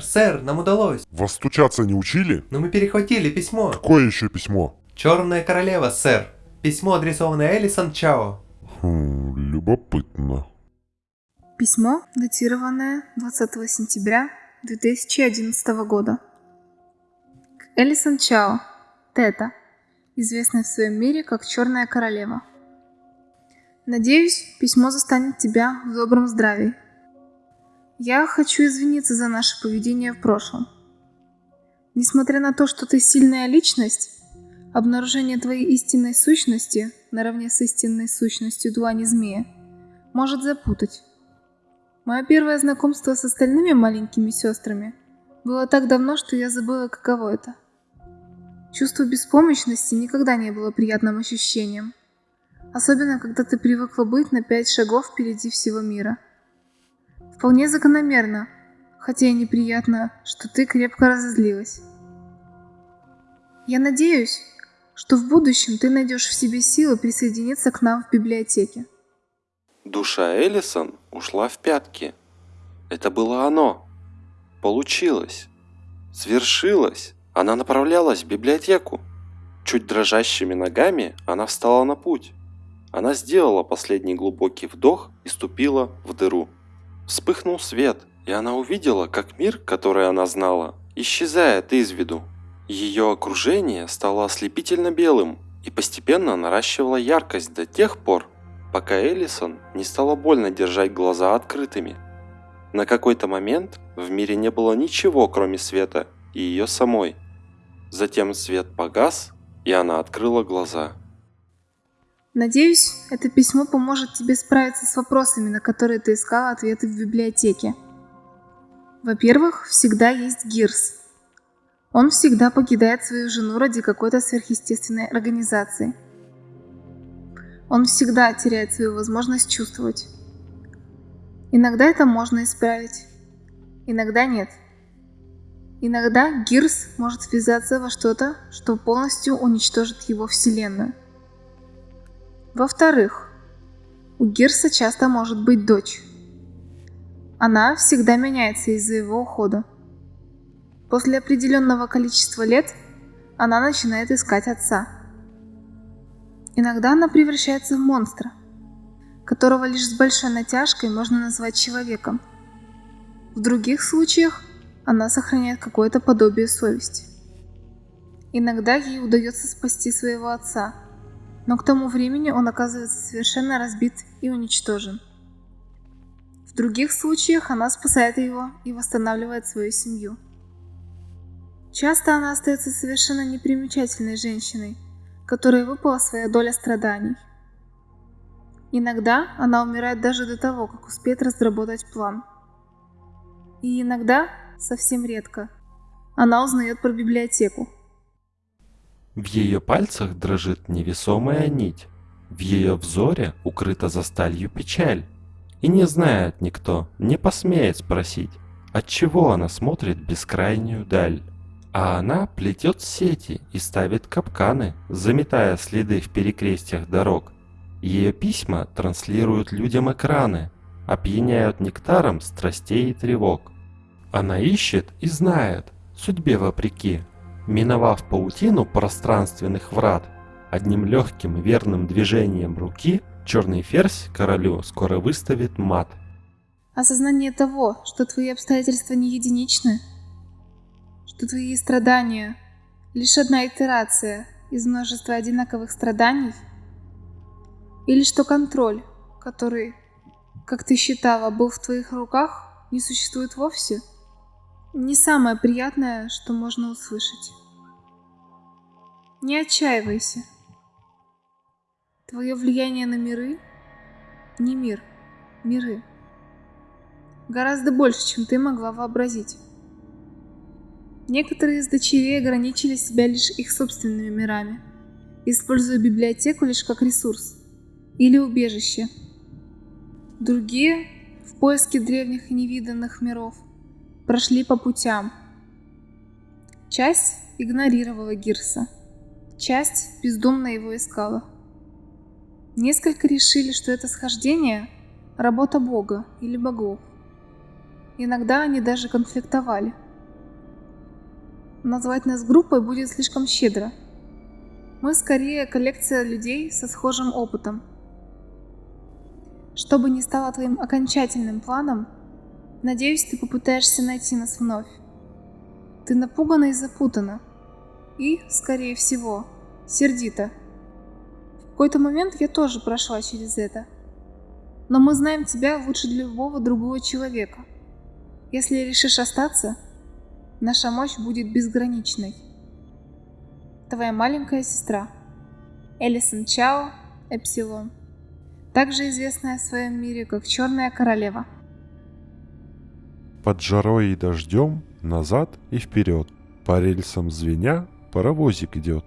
сэр, нам удалось. Вас стучаться не учили? Но мы перехватили письмо. Какое еще письмо? Черная королева, сэр. Письмо, адресованное Элисон Чао. Хм, любопытно. Письмо, датированное 20 сентября 2011 года. К Элисон Чао, Тета, известная в своем мире как Черная Королева. Надеюсь, письмо застанет тебя в добром здравии. Я хочу извиниться за наше поведение в прошлом. Несмотря на то, что ты сильная личность, обнаружение твоей истинной сущности, наравне с истинной сущностью Дуани Змея, может запутать. Мое первое знакомство с остальными маленькими сестрами было так давно, что я забыла, каково это. Чувство беспомощности никогда не было приятным ощущением. Особенно, когда ты привыкла быть на пять шагов впереди всего мира. Вполне закономерно, хотя и неприятно, что ты крепко разозлилась. Я надеюсь, что в будущем ты найдешь в себе силы присоединиться к нам в библиотеке. Душа Элисон ушла в пятки. Это было оно. Получилось. Свершилось. Она направлялась в библиотеку. Чуть дрожащими ногами она встала на путь. Она сделала последний глубокий вдох и ступила в дыру. Вспыхнул свет, и она увидела, как мир, который она знала, исчезает из виду. Ее окружение стало ослепительно белым и постепенно наращивало яркость до тех пор, пока Элисон не стало больно держать глаза открытыми. На какой-то момент в мире не было ничего, кроме света и ее самой. Затем свет погас, и она открыла глаза. Надеюсь, это письмо поможет тебе справиться с вопросами, на которые ты искала ответы в библиотеке. Во-первых, всегда есть Гирс. Он всегда покидает свою жену ради какой-то сверхъестественной организации. Он всегда теряет свою возможность чувствовать. Иногда это можно исправить, иногда нет. Иногда Гирс может связаться во что-то, что полностью уничтожит его вселенную. Во-вторых, у Гирса часто может быть дочь. Она всегда меняется из-за его ухода. После определенного количества лет она начинает искать отца. Иногда она превращается в монстра, которого лишь с большой натяжкой можно назвать человеком. В других случаях она сохраняет какое-то подобие совести. Иногда ей удается спасти своего отца – но к тому времени он оказывается совершенно разбит и уничтожен. В других случаях она спасает его и восстанавливает свою семью. Часто она остается совершенно непримечательной женщиной, которой выпала своя доля страданий. Иногда она умирает даже до того, как успеет разработать план. И иногда, совсем редко, она узнает про библиотеку, в ее пальцах дрожит невесомая нить. В ее взоре укрыта за сталью печаль. И не знает никто, не посмеет спросить, от чего она смотрит бескрайнюю даль. А она плетет сети и ставит капканы, заметая следы в перекрестьях дорог. Ее письма транслируют людям экраны, опьяняют нектаром страстей и тревог. Она ищет и знает, судьбе вопреки, Миновав паутину пространственных врат, одним легким верным движением руки черный ферзь королю скоро выставит мат. Осознание того, что твои обстоятельства не единичны, что твои страдания — лишь одна итерация из множества одинаковых страданий, или что контроль, который, как ты считала, был в твоих руках, не существует вовсе, не самое приятное, что можно услышать. Не отчаивайся. Твое влияние на миры не мир, миры. Гораздо больше, чем ты могла вообразить. Некоторые из дочерей ограничили себя лишь их собственными мирами, используя библиотеку лишь как ресурс или убежище. Другие, в поиске древних и невиданных миров, прошли по путям. Часть игнорировала Гирса – Часть бездумно его искала. Несколько решили, что это схождение – работа Бога или богов. Иногда они даже конфликтовали. назвать нас группой будет слишком щедро. Мы скорее коллекция людей со схожим опытом. Что бы ни стало твоим окончательным планом, надеюсь, ты попытаешься найти нас вновь. Ты напугана и запутана. И, скорее всего, сердита. В какой-то момент я тоже прошла через это. Но мы знаем тебя лучше любого другого человека. Если решишь остаться, наша мощь будет безграничной. Твоя маленькая сестра. Элисон Чао, Эпсилон. Также известная в своем мире как Черная Королева. Под жарой и дождем назад и вперед. По рельсам звеня паровозик идет.